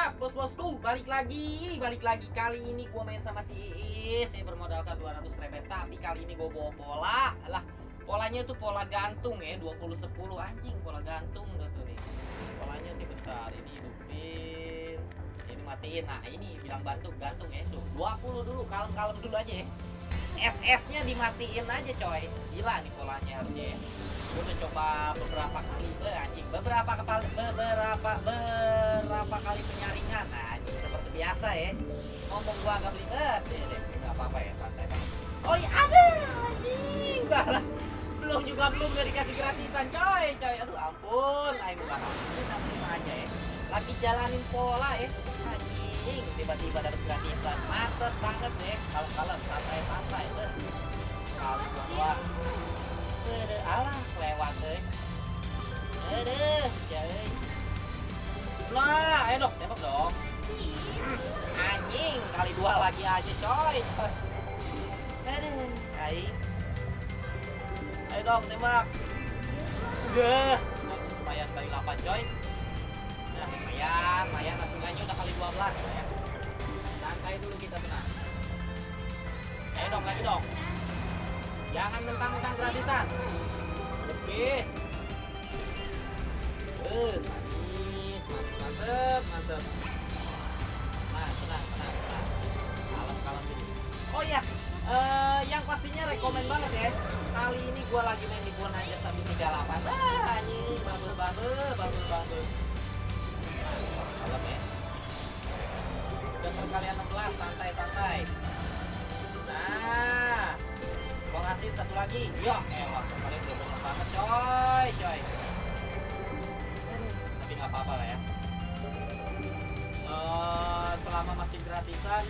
mantap bos-bosku? Balik lagi balik lagi kali ini gua main sama si Iis. Saya bermodalkan 200 rebet tapi kali ini gua bawa pola lah polanya tuh pola gantung ya 20 10 anjing pola gantung tuh nih. Polanya nih bentar. Ini hidupin. Ini matiin. Nah ini bilang bantu gantung ya. Tuh 20 dulu kalem-kalem dulu aja ya. SS nya dimatiin aja coy. Gila nih polanya harusnya ya coba beberapa kali eh, anjing beberapa kepala beberapa beberapa kali penyaringan. Nah anjing seperti biasa ya. Ngomong gua agak belibet deh deh nggak apa-apa ya santai oh iya ada anjing. Balah. belum juga belum gak dikasih gratisan coy coy. Aduh ampun. Ayo bukan ampun aja ya. Lagi jalanin pola ya. Anjing tiba-tiba dapat gratisan. Mantep banget deh. Kalau-kalau santai-santai deh kalau deh. Ayo dong, tembak. Anjing, kali dua lagi aja dong, tembak. Udah, kali 8 coy. Lumayan, lumayan. Hasilnya udah kali 12. Santai dulu kita tenang. Dong, lagi dong. Jangan mentang-mentang gratisan. Oke. Eh, manis, mantep, mantep. Nah, tenang, tenang, tenang. Kalem, kalem dulu. Oh iya, eh, yang pastinya rekomen banget ya. Kali ini gua lagi main di Buan aja sambil 38. Ah, anjing, bubble, bubble, bubble, bubble. Nah, kalem ya. Udah perkalian 16, santai, santai. Nah, Gua ngasih satu lagi. Ya, elah, kemarin udah banget, coy, coy. Tapi nggak apa-apa lah ya. Eh, selama masih gratisan,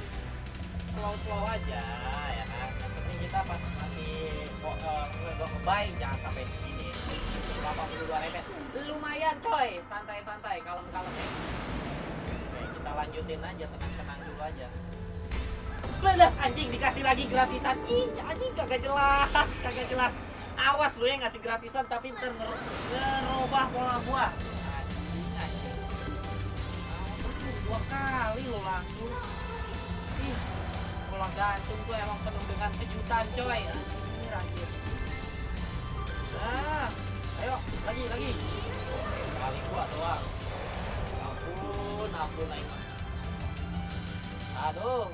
slow-slow aja, ya kan. Yang penting kita pas masih kok uh, jangan sampai segini. 82 rebet. Lumayan, coy. Santai-santai, kalem-kalem ya. Kita lanjutin aja, tenang-tenang dulu aja. Lah anjing dikasih lagi gratisan. Ih, anjing kagak jelas, kagak jelas. Awas lu ya ngasih gratisan tapi ntar nger ngerubah pola gua. Anjing, anjing. Dua kali lo langsung. Ih, pola gantung tuh emang penuh dengan kejutan coy. Anjing, anjing. Nah, ayo lagi lagi. Kali gua doang. Ampun, ampun aing. Aduh,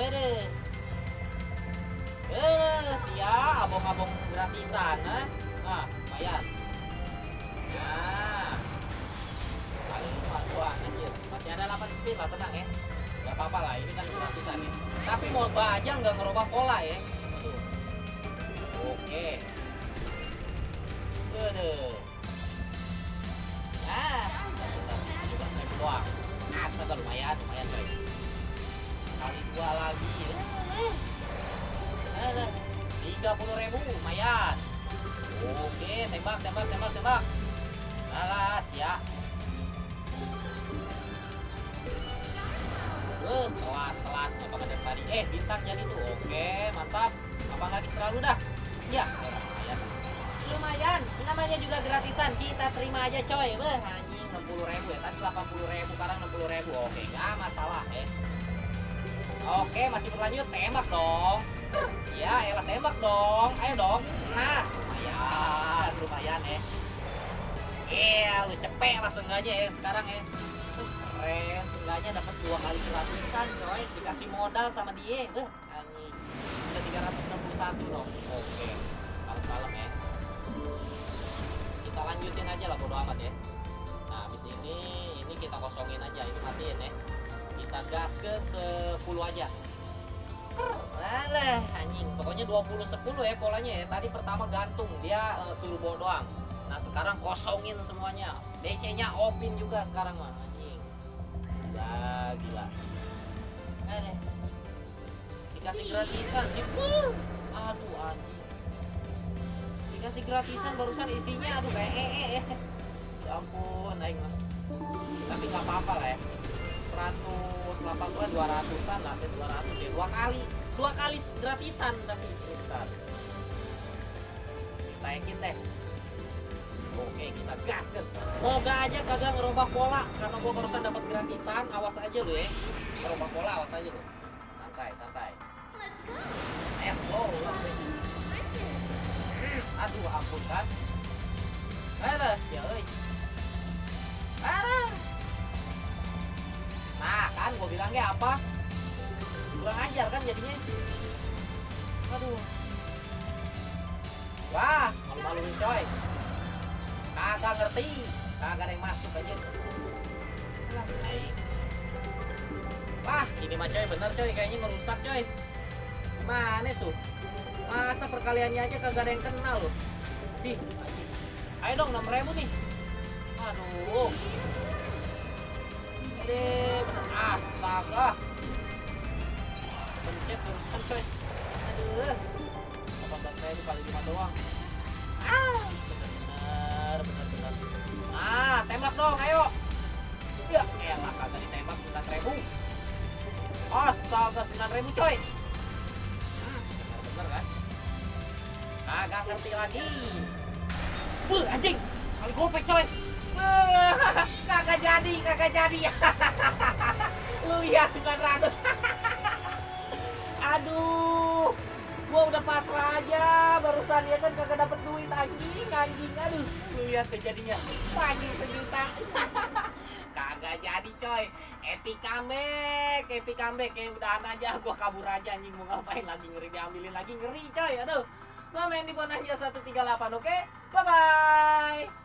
Eh, eh, ya, abong-abong gratisan, nah, nah, lumayan. Nah, kali lima dua, anjir, masih ada 8 speed lah, tenang ya. Gak apa-apa lah, ini kan gratisan ya. Tapi mau aja nggak ngerubah pola ya. Aduh. Oke. Aduh. 30.000 lumayan. Oke tembak tembak tembak tembak. Balas ya. Uh, telat telat. Apa ada tadi? Eh bintang jadi tuh. Oke mantap. Apa lagi terlalu dah ya lumayan. Lumayan. Namanya juga gratisan. Kita terima aja coy. Beh anjing 60 ribu ya. Tadi 80 ribu sekarang 60 ribu. Oke gak masalah eh. Oke masih berlanjut. Tembak dong. Ya, elah tembak dong. Ayo dong. Nah, lumayan, lumayan ya. Iya, lu cepet langsung aja ya sekarang ya. Keren, seenggaknya dapat dua kali gratisan, coy. Dikasih modal sama dia, beh. Anjing. Udah 361 dong. Oke. Kalem-kalem ya. Kita lanjutin aja lah bodo amat ya. Nah, habis ini ini kita kosongin aja, ini matiin ya kita gas ke 10 aja Alah, anjing. Pokoknya 20 10 ya polanya ya. Tadi pertama gantung, dia uh, suruh bawa doang. Nah, sekarang kosongin semuanya. DC-nya opin juga sekarang mah, anjing. Gila, gila. Eh, dikasih gratisan sih. Aduh, anjing. Dikasih gratisan barusan isinya aduh ee -e -e. Ya ampun, aing mah. Tapi nggak apa-apa lah ya. 180 200an lah 200 ya dua kali dua kali gratisan tapi bentar kita yakin deh oke kita gas kan. Moga aja kagak ngerubah pola karena gua barusan dapat gratisan. Awas aja lu ya. Ngerubah pola awas aja lu. Santai, santai. Let's go. Ayo, oh, Richard. aduh ampun kan. Aduh, ya. Aduh. Bilangnya apa? Kurang ajar kan jadinya. Aduh. Wah, malu-maluin coy. Kagak ngerti. Kagak ada yang masuk aja. Wah, ini mah coy bener coy, kayaknya ngerusak coy. Mana tuh? Masa perkaliannya aja kagak ada yang kenal loh. Anjing. ayo dong 6 ribu nih. Aduh. Bener astaga. Pencet terusan coy. Aduh. 18 ribu kali 5 doang. Ah, bener-bener, bener-bener. Ah, tembak dong, ayo. Ya, elah kagak ditembak 9 ribu. Astaga, 9 ribu coy. Hmm, bener-bener kan? Kagak ngerti lagi. Buh, anjing. Kali gopek coy. Kagak jadi, kagak jadi. Lu lihat 900. Aduh. Gua udah pasrah aja. Barusan ya kan kagak dapet duit anjing anjing. Aduh lu lihat kejadiannya anjing sejuta. Kagak jadi coy. Epic comeback epic comeback kayak udahan aja. Gua kabur aja anjing. Mau ngapain lagi ngeri diambilin lagi. Ngeri coy. Aduh gua main di Bonanza 138 oke? Bye bye